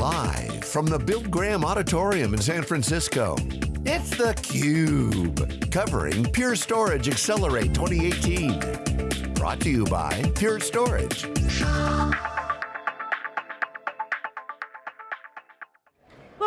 Live from the Bill Graham Auditorium in San Francisco, it's theCUBE, covering Pure Storage Accelerate 2018. Brought to you by Pure Storage.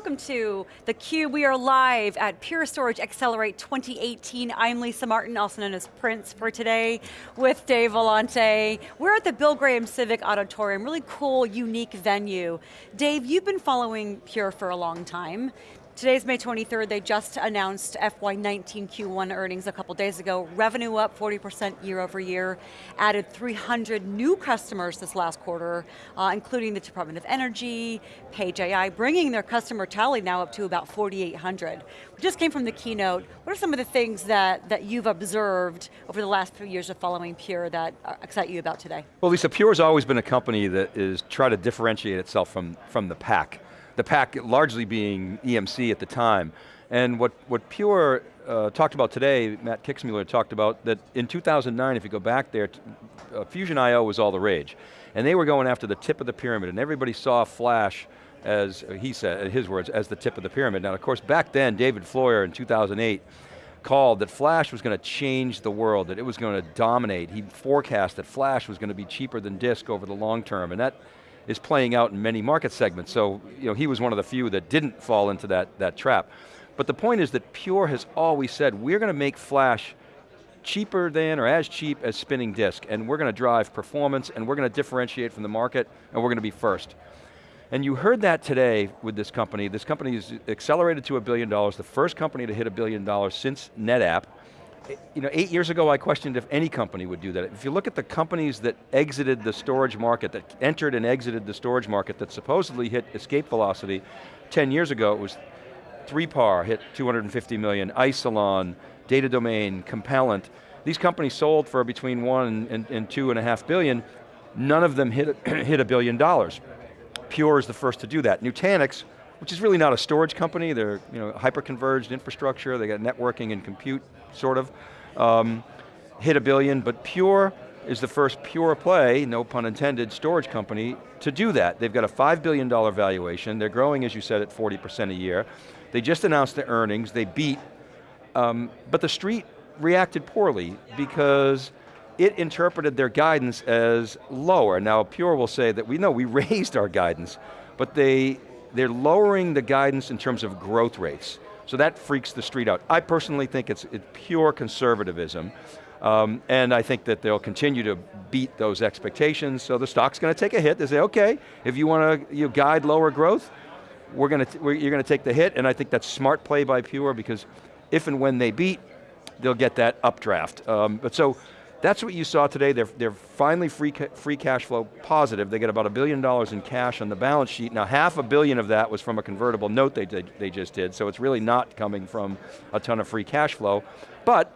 Welcome to theCUBE. We are live at Pure Storage Accelerate 2018. I'm Lisa Martin, also known as Prince for today, with Dave Vellante. We're at the Bill Graham Civic Auditorium, really cool, unique venue. Dave, you've been following Pure for a long time. Today's May 23rd, they just announced FY19 Q1 earnings a couple days ago. Revenue up 40% year over year, added 300 new customers this last quarter, uh, including the Department of Energy, Paige AI, bringing their customer tally now up to about 4,800. We just came from the keynote. What are some of the things that, that you've observed over the last few years of following Pure that uh, excite you about today? Well Lisa, Pure has always been a company that is try to differentiate itself from, from the pack the pack largely being EMC at the time. And what, what Pure uh, talked about today, Matt Kixmoeller talked about that in 2009, if you go back there, uh, Fusion IO was all the rage. And they were going after the tip of the pyramid and everybody saw Flash as, uh, he said, in his words, as the tip of the pyramid. Now of course, back then, David Floyer in 2008, called that Flash was going to change the world, that it was going to dominate. He forecast that Flash was going to be cheaper than disk over the long term, and that is playing out in many market segments. So you know, he was one of the few that didn't fall into that, that trap. But the point is that Pure has always said, we're going to make flash cheaper than or as cheap as spinning disk, and we're going to drive performance, and we're going to differentiate from the market, and we're going to be first. And you heard that today with this company. This company is accelerated to a billion dollars, the first company to hit a billion dollars since NetApp you know, eight years ago I questioned if any company would do that. If you look at the companies that exited the storage market, that entered and exited the storage market that supposedly hit escape velocity, 10 years ago it was 3PAR hit 250 million, Isilon, Data Domain, Compellent. These companies sold for between one and, and two and a half billion. None of them hit, hit a billion dollars. Pure is the first to do that. Nutanix, which is really not a storage company, they're you know, hyper-converged infrastructure, they got networking and compute sort of. Um, hit a billion, but Pure is the first pure play, no pun intended, storage company to do that. They've got a $5 billion valuation, they're growing, as you said, at 40% a year. They just announced their earnings, they beat, um, but the street reacted poorly because it interpreted their guidance as lower. Now Pure will say that we know we raised our guidance, but they, they're lowering the guidance in terms of growth rates. So that freaks the street out. I personally think it's, pure conservatism. Um, and I think that they'll continue to beat those expectations, so the stock's going to take a hit. They say, okay, if you want to you guide lower growth, we're going to, we're, you're going to take the hit, and I think that's smart play by Pure because if and when they beat, they'll get that updraft. Um, but so, that's what you saw today. They're, they're finally free, ca free cash flow positive. They get about a billion dollars in cash on the balance sheet. Now half a billion of that was from a convertible note they, did, they just did, so it's really not coming from a ton of free cash flow. But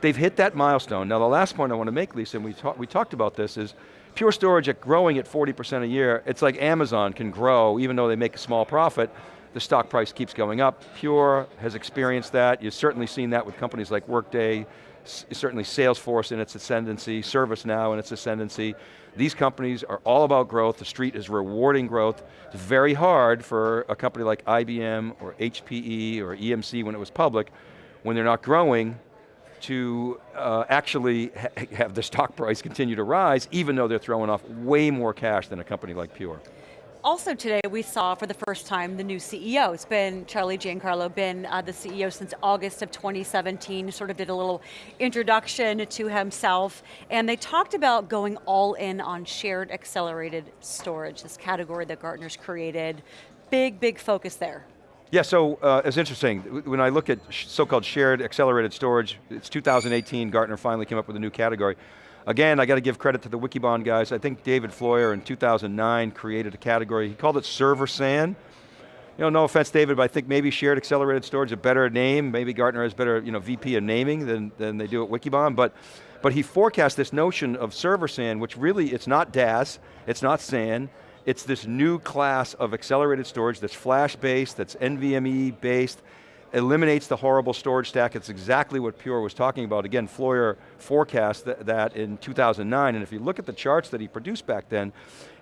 they've hit that milestone. Now the last point I want to make, Lisa, and we, we talked about this, is Pure Storage at growing at 40% a year, it's like Amazon can grow even though they make a small profit, the stock price keeps going up. Pure has experienced that. You've certainly seen that with companies like Workday, certainly Salesforce in its ascendancy, ServiceNow in its ascendancy. These companies are all about growth, the street is rewarding growth. It's very hard for a company like IBM or HPE or EMC when it was public, when they're not growing, to uh, actually ha have the stock price continue to rise, even though they're throwing off way more cash than a company like Pure. Also today we saw for the first time the new CEO. It's been Charlie Giancarlo, been uh, the CEO since August of 2017, sort of did a little introduction to himself, and they talked about going all in on shared accelerated storage, this category that Gartner's created. Big, big focus there. Yeah, so uh, it's interesting. When I look at so-called shared accelerated storage, it's 2018, Gartner finally came up with a new category. Again, I got to give credit to the Wikibon guys. I think David Floyer in 2009 created a category, he called it server SAN. You know, no offense, David, but I think maybe shared accelerated storage is a better name. Maybe Gartner has better you know, VP of naming than, than they do at Wikibon, but, but he forecast this notion of server SAN, which really, it's not DAS, it's not SAN, it's this new class of accelerated storage that's flash-based, that's NVMe-based, eliminates the horrible storage stack. It's exactly what Pure was talking about. Again, Floyer forecast th that in 2009, and if you look at the charts that he produced back then,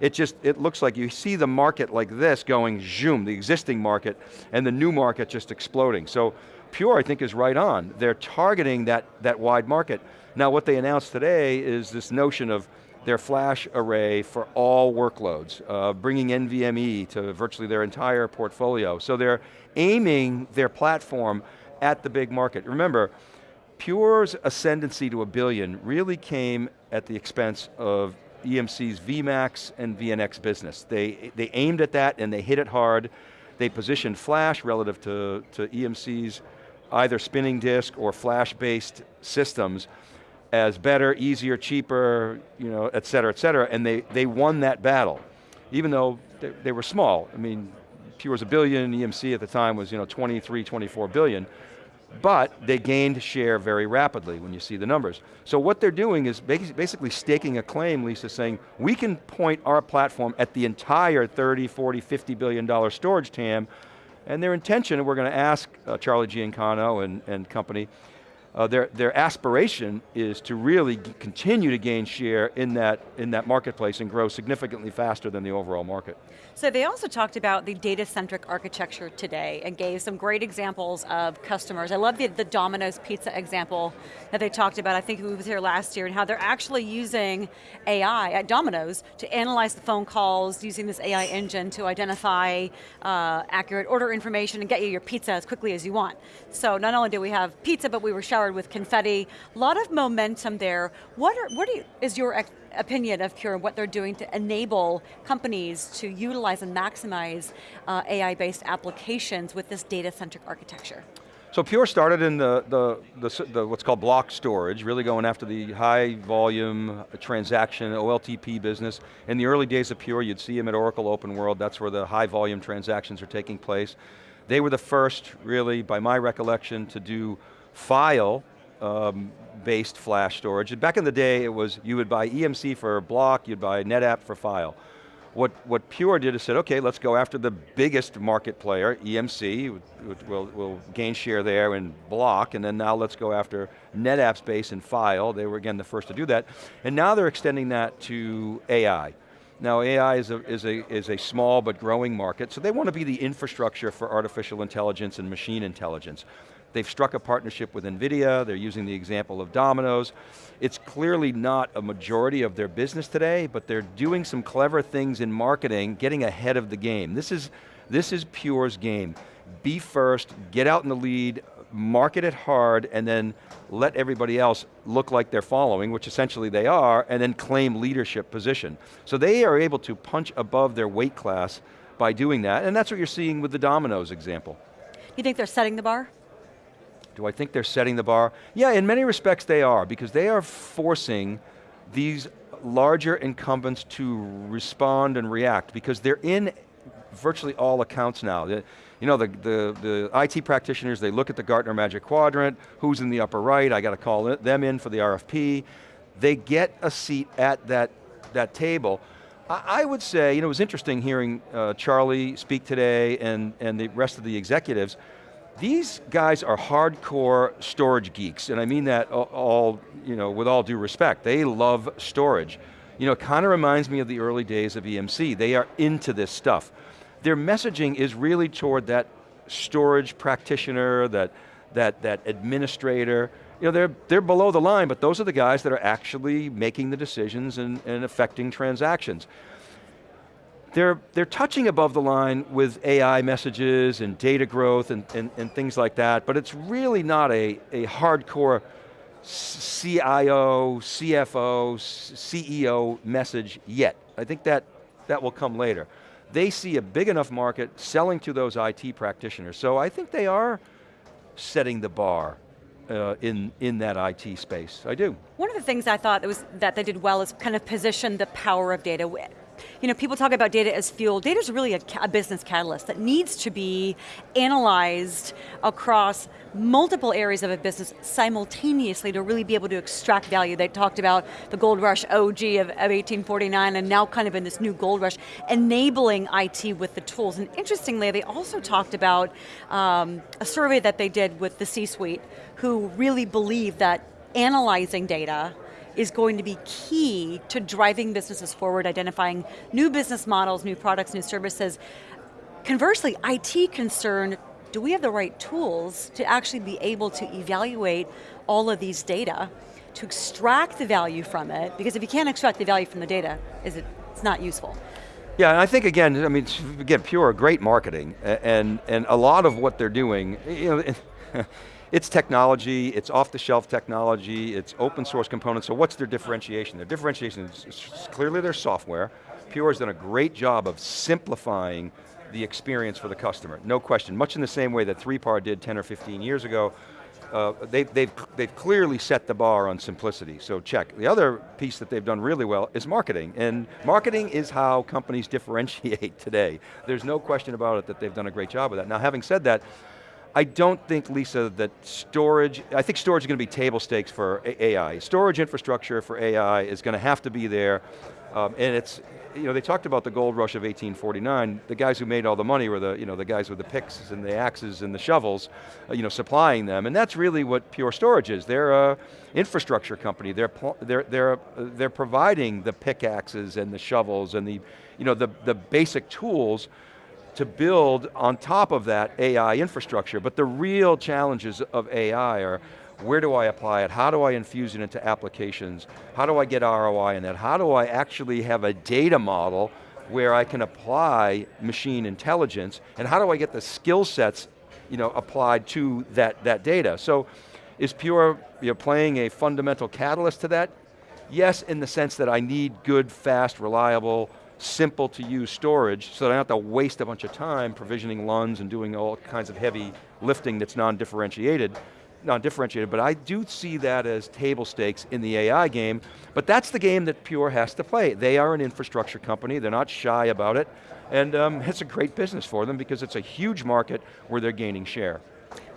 it just, it looks like you see the market like this going zoom, the existing market, and the new market just exploding. So Pure, I think, is right on. They're targeting that, that wide market. Now what they announced today is this notion of their flash array for all workloads, uh, bringing NVMe to virtually their entire portfolio. So they're aiming their platform at the big market. Remember, Pure's ascendancy to a billion really came at the expense of EMC's VMAX and VNX business. They, they aimed at that and they hit it hard. They positioned flash relative to, to EMC's either spinning disk or flash-based systems as better, easier, cheaper, you know, et cetera, et cetera, and they, they won that battle, even though they, they were small. I mean, Pure was a billion, EMC at the time was you know, 23, 24 billion, but they gained share very rapidly when you see the numbers. So what they're doing is basically staking a claim, Lisa, saying, we can point our platform at the entire 30, 40, 50 billion dollar storage TAM, and their intention, and we're going to ask uh, Charlie Giancarlo and, and company, uh, their, their aspiration is to really continue to gain share in that, in that marketplace and grow significantly faster than the overall market. So they also talked about the data-centric architecture today and gave some great examples of customers. I love the, the Domino's pizza example that they talked about, I think we was here last year, and how they're actually using AI at Domino's to analyze the phone calls using this AI engine to identify uh, accurate order information and get you your pizza as quickly as you want. So not only do we have pizza, but we were showered with confetti. A lot of momentum there. What, are, what you, is your opinion of Pure and what they're doing to enable companies to utilize and maximize uh, AI-based applications with this data-centric architecture? So Pure started in the, the, the, the, what's called block storage, really going after the high volume transaction, OLTP business. In the early days of Pure, you'd see them at Oracle Open World, that's where the high volume transactions are taking place. They were the first, really, by my recollection, to do file um, based flash storage. Back in the day, it was you would buy EMC for block, you'd buy NetApp for file. What, what Pure did is said, okay, let's go after the biggest market player, EMC, we'll, we'll gain share there in block, and then now let's go after NetApp space and file. They were, again, the first to do that. And now they're extending that to AI. Now AI is a, is, a, is a small but growing market, so they want to be the infrastructure for artificial intelligence and machine intelligence. They've struck a partnership with NVIDIA, they're using the example of Domino's. It's clearly not a majority of their business today, but they're doing some clever things in marketing, getting ahead of the game. This is, this is Pure's game. Be first, get out in the lead, market it hard, and then let everybody else look like they're following, which essentially they are, and then claim leadership position. So they are able to punch above their weight class by doing that, and that's what you're seeing with the Domino's example. You think they're setting the bar? Do I think they're setting the bar? Yeah, in many respects they are, because they are forcing these larger incumbents to respond and react, because they're in virtually all accounts now. You know, the, the, the IT practitioners, they look at the Gartner Magic Quadrant, who's in the upper right, I got to call them in for the RFP. They get a seat at that, that table. I, would say, you know, it was interesting hearing uh, Charlie speak today and, and the rest of the executives. These guys are hardcore storage geeks, and I mean that all, you know, with all due respect. They love storage. You know, it kind of reminds me of the early days of EMC. They are into this stuff. Their messaging is really toward that storage practitioner, that, that, that administrator. You know, they're, they're below the line, but those are the guys that are actually making the decisions and, and affecting transactions they're, they're touching above the line with AI messages and data growth and, and, and things like that, but it's really not a, a hardcore CIO, CFO, CEO message yet. I think that, that will come later. They see a big enough market selling to those IT practitioners, so I think they are setting the bar uh, in, in that IT space, I do. One of the things I thought was, that they did well is kind of position the power of data you know, people talk about data as fuel. Data is really a, a, business catalyst that needs to be analyzed across multiple areas of a business simultaneously to really be able to extract value. They talked about the gold rush OG of, of 1849 and now kind of in this new gold rush, enabling IT with the tools. And interestingly, they also talked about um, a survey that they did with the C-suite who really believe that analyzing data is going to be key to driving businesses forward, identifying new business models, new products, new services. Conversely, IT concern, do we have the right tools to actually be able to evaluate all of these data, to extract the value from it, because if you can't extract the value from the data, is it, it's not useful. Yeah, and I think again, I mean, again, pure great marketing, and and a lot of what they're doing, you know, It's technology, it's off the shelf technology, it's open source components, so what's their differentiation? Their differentiation is, is clearly their software. Pure has done a great job of simplifying the experience for the customer, no question. Much in the same way that 3PAR did 10 or 15 years ago, uh, they, they've, they've clearly set the bar on simplicity, so check. The other piece that they've done really well is marketing, and marketing is how companies differentiate today. There's no question about it that they've done a great job of that. Now having said that, I don't think, Lisa, that storage, I think storage is going to be table stakes for AI. Storage infrastructure for AI is going to have to be there, um, and it's, you know, they talked about the gold rush of 1849. The guys who made all the money were the, you know, the guys with the picks and the axes and the shovels, uh, you know, supplying them. And that's really what Pure Storage is. They're a infrastructure company. They're, they're, they're, they're providing the pickaxes and the shovels and the, you know, the, the basic tools to build on top of that AI infrastructure. But the real challenges of AI are, where do I apply it? How do I infuse it into applications? How do I get ROI in that? How do I actually have a data model where I can apply machine intelligence? And how do I get the skill sets you know, applied to that, that data? So is Pure you know, playing a fundamental catalyst to that? Yes, in the sense that I need good, fast, reliable, simple to use storage so that I don't have to waste a bunch of time provisioning LUNs and doing all kinds of heavy lifting that's non-differentiated, non-differentiated, but I do see that as table stakes in the AI game, but that's the game that Pure has to play. They are an infrastructure company, they're not shy about it, and um, it's a great business for them because it's a huge market where they're gaining share.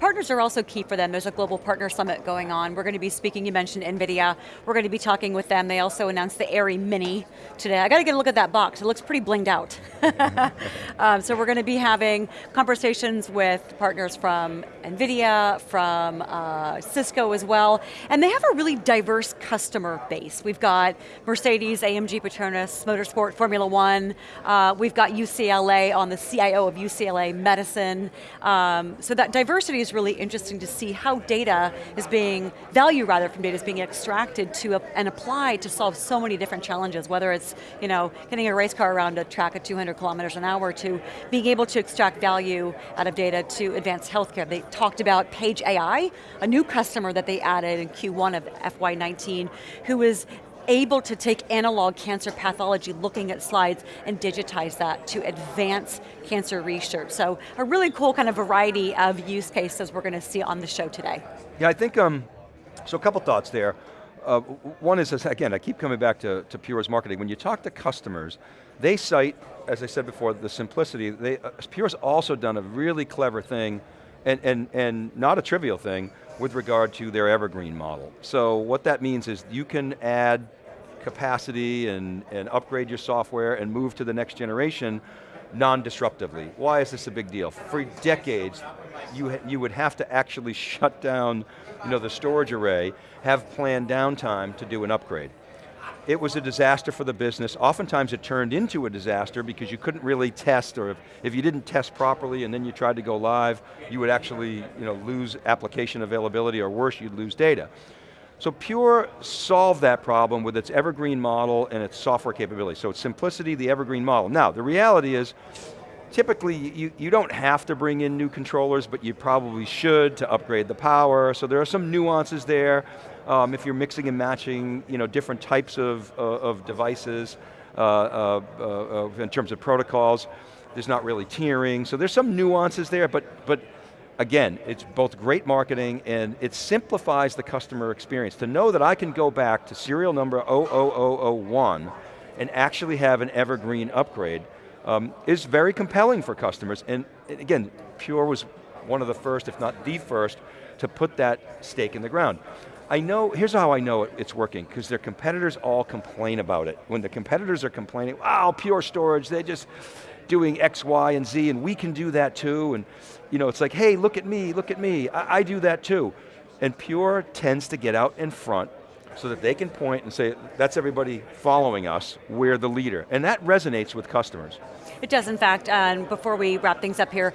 Partners are also key for them. There's a global partner summit going on. We're going to be speaking, you mentioned NVIDIA. We're going to be talking with them. They also announced the AIRI Mini today. I got to get a look at that box. It looks pretty blinged out. um, so we're going to be having conversations with partners from NVIDIA, from uh, Cisco as well, and they have a really diverse customer base. We've got Mercedes, AMG, Petronas, Motorsport, Formula One. Uh, we've got UCLA on the CIO of UCLA Medicine. Um, so that diversity is really interesting to see how data is being, value rather from data is being extracted to a, and applied to solve so many different challenges, whether it's you know, getting a race car around a track at 200 kilometers an hour to being able to extract value out of data to advance healthcare. They talked about Paige AI, a new customer that they added in Q1 of FY19, who is able to take analog cancer pathology, looking at slides, and digitize that to advance cancer research. So a really cool kind of variety of use cases we're going to see on the show today. Yeah, I think, um, so a couple thoughts there. Uh, one is, again, I keep coming back to, to Pure's marketing. When you talk to customers, they cite, as I said before, the simplicity. They, uh, Pure's also done a really clever thing, and, and, and not a trivial thing, with regard to their evergreen model. So what that means is you can add capacity and, and upgrade your software and move to the next generation non-disruptively. Why is this a big deal? For decades, you, you would have to actually shut down you know, the storage array, have planned downtime to do an upgrade. It was a disaster for the business. Oftentimes it turned into a disaster because you couldn't really test, or if, if you didn't test properly and then you tried to go live, you would actually you know, lose application availability, or worse, you'd lose data. So Pure solved that problem with its evergreen model and its software capability. So it's simplicity, the evergreen model. Now, the reality is, typically you, you don't have to bring in new controllers, but you probably should to upgrade the power. So there are some nuances there. Um, if you're mixing and matching you know, different types of, uh, of devices uh, uh, uh, in terms of protocols, there's not really tiering. So there's some nuances there, but, but again, it's both great marketing and it simplifies the customer experience. To know that I can go back to serial number 00001 and actually have an evergreen upgrade um, is very compelling for customers. And again, Pure was one of the first, if not the first, to put that stake in the ground. I know, here's how I know it, it's working, because their competitors all complain about it. When the competitors are complaining, wow, Pure Storage, they're just doing X, Y, and Z, and we can do that too, and you know, it's like, hey, look at me, look at me, I, I do that too. And Pure tends to get out in front so that they can point and say, that's everybody following us, we're the leader. And that resonates with customers. It does, in fact, and before we wrap things up here,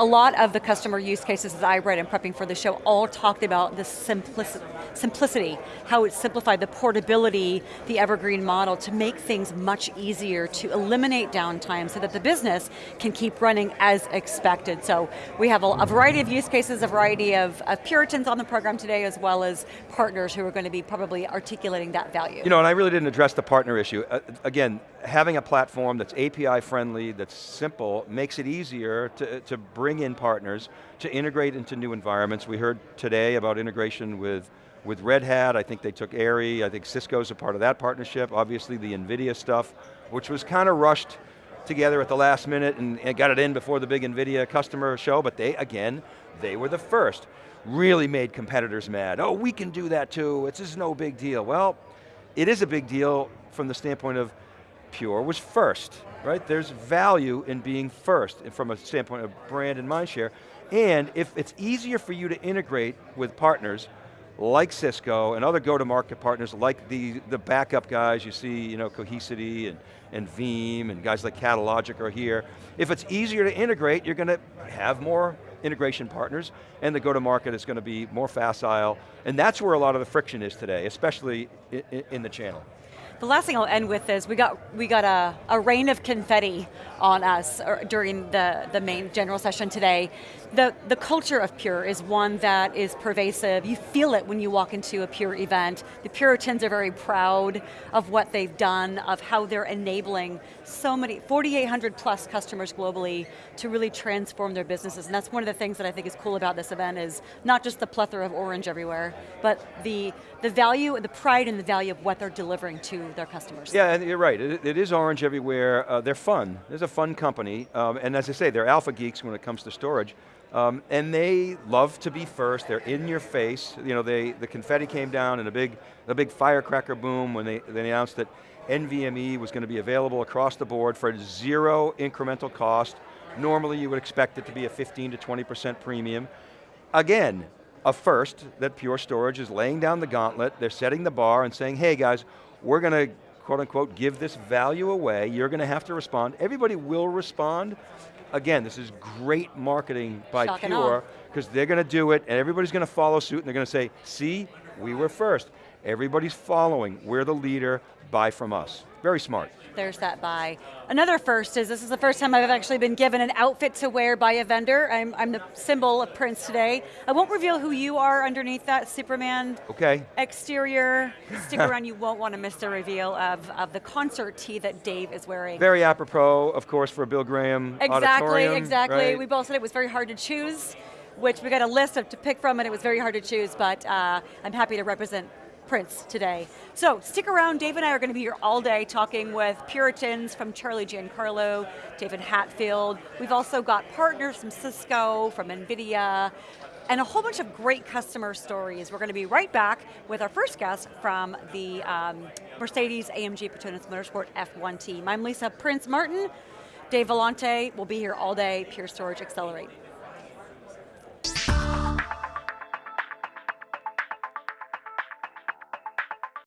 a lot of the customer use cases that I read in prepping for the show all talked about the simplicity, simplicity, how it simplified the portability, the evergreen model to make things much easier to eliminate downtime so that the business can keep running as expected. So we have a, a variety of use cases, a variety of, of, Puritans on the program today as well as partners who are going to be probably articulating that value. You know, and I really didn't address the partner issue. Uh, again, having a platform that's API friendly, that's simple, makes it easier to, to bring in partners, to integrate into new environments. We heard today about integration with, with Red Hat, I think they took AIRI, I think Cisco's a part of that partnership, obviously the NVIDIA stuff, which was kind of rushed together at the last minute and, and got it in before the big NVIDIA customer show, but they, again, they were the first. Really made competitors mad. Oh, we can do that too, it's just no big deal. Well, it is a big deal from the standpoint of Pure was first, right? There's value in being first from a standpoint of brand and mindshare. And if it's easier for you to integrate with partners like Cisco and other go-to-market partners like the, the backup guys, you see, you know, Cohesity and, and Veeam and guys like Catalogic are here. If it's easier to integrate, you're going to have more integration partners and the go-to-market is going to be more facile. And that's where a lot of the friction is today, especially in, in the channel. The last thing I'll end with is we got we got a, a rain of confetti on us er, during the, the main general session today. The, the culture of Pure is one that is pervasive. You feel it when you walk into a Pure event. The Puritans are very proud of what they've done, of how they're enabling so many, 4,800 plus customers globally to really transform their businesses. And that's one of the things that I think is cool about this event is not just the plethora of orange everywhere, but the, the value, the pride and the value of what they're delivering to their customers. Yeah, and you're right. it, it is orange everywhere. Uh, they're fun. There's a fun company. Um, and as I say, they're alpha geeks when it comes to storage. Um, and they love to be first, they're in your face. You know, they, the confetti came down in a big, a big firecracker boom when they, they announced that NVMe was going to be available across the board for zero incremental cost. Normally you would expect it to be a 15 to 20% premium. Again, a first that Pure Storage is laying down the gauntlet, they're setting the bar and saying, hey guys, we're going to quote unquote give this value away, you're going to have to respond. Everybody will respond, again, this is great marketing by Shock Pure, because they're going to do it, and everybody's going to follow suit, and they're going to say, see, we were first. Everybody's following, we're the leader, buy from us. Very smart. There's that buy. Another first is, this is the first time I've actually been given an outfit to wear by a vendor. I'm, I'm the symbol of Prince today. I won't reveal who you are underneath that Superman okay. exterior. Stick around, you won't want to miss the reveal of, of the concert tee that Dave is wearing. Very apropos, of course, for Bill Graham Exactly, exactly. Right? We both said it was very hard to choose, which we got a list of to pick from and it was very hard to choose, but uh, I'm happy to represent Prince today. So stick around, Dave and I are going to be here all day talking with Puritans from Charlie Giancarlo, David Hatfield. We've also got partners from Cisco, from NVIDIA, and a whole bunch of great customer stories. We're going to be right back with our first guest from the um, Mercedes AMG Petronas Motorsport F1 team. I'm Lisa Prince Martin. Dave Vellante will be here all day, Pure Storage Accelerate.